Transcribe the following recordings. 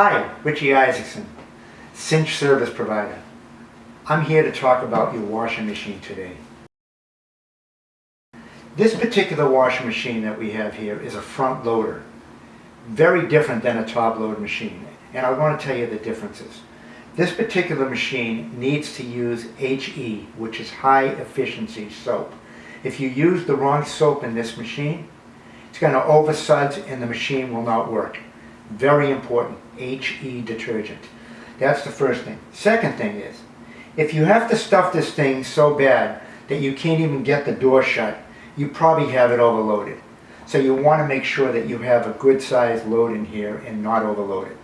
Hi, Richie Isaacson, Cinch Service Provider. I'm here to talk about your washing machine today. This particular washing machine that we have here is a front loader. Very different than a top load machine, and I want to tell you the differences. This particular machine needs to use HE, which is high efficiency soap. If you use the wrong soap in this machine, it's going to oversuds and the machine will not work. Very important, HE detergent. That's the first thing. Second thing is, if you have to stuff this thing so bad that you can't even get the door shut, you probably have it overloaded. So you want to make sure that you have a good sized load in here and not overload it.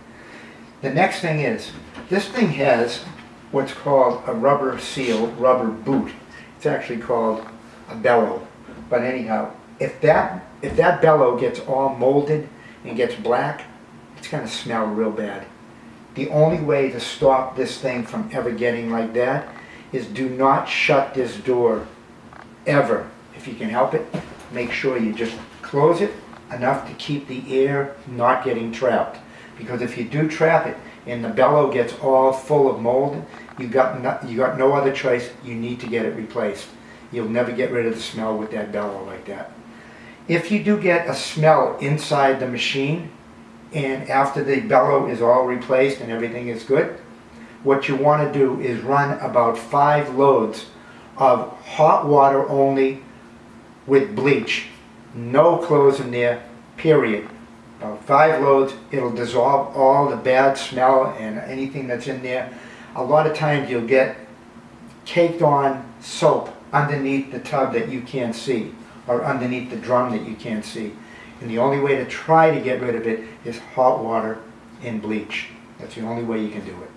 The next thing is, this thing has what's called a rubber seal, rubber boot. It's actually called a bellow. But anyhow, if that, if that bellow gets all molded and gets black, it's going to smell real bad. The only way to stop this thing from ever getting like that is do not shut this door ever. If you can help it, make sure you just close it enough to keep the air not getting trapped. Because if you do trap it and the bellow gets all full of mold, you got no, you got no other choice. You need to get it replaced. You'll never get rid of the smell with that bellow like that. If you do get a smell inside the machine, and after the bellow is all replaced and everything is good, what you want to do is run about five loads of hot water only with bleach. No clothes in there, period. About five loads, it'll dissolve all the bad smell and anything that's in there. A lot of times you'll get caked on soap underneath the tub that you can't see or underneath the drum that you can't see. And the only way to try to get rid of it is hot water and bleach. That's the only way you can do it.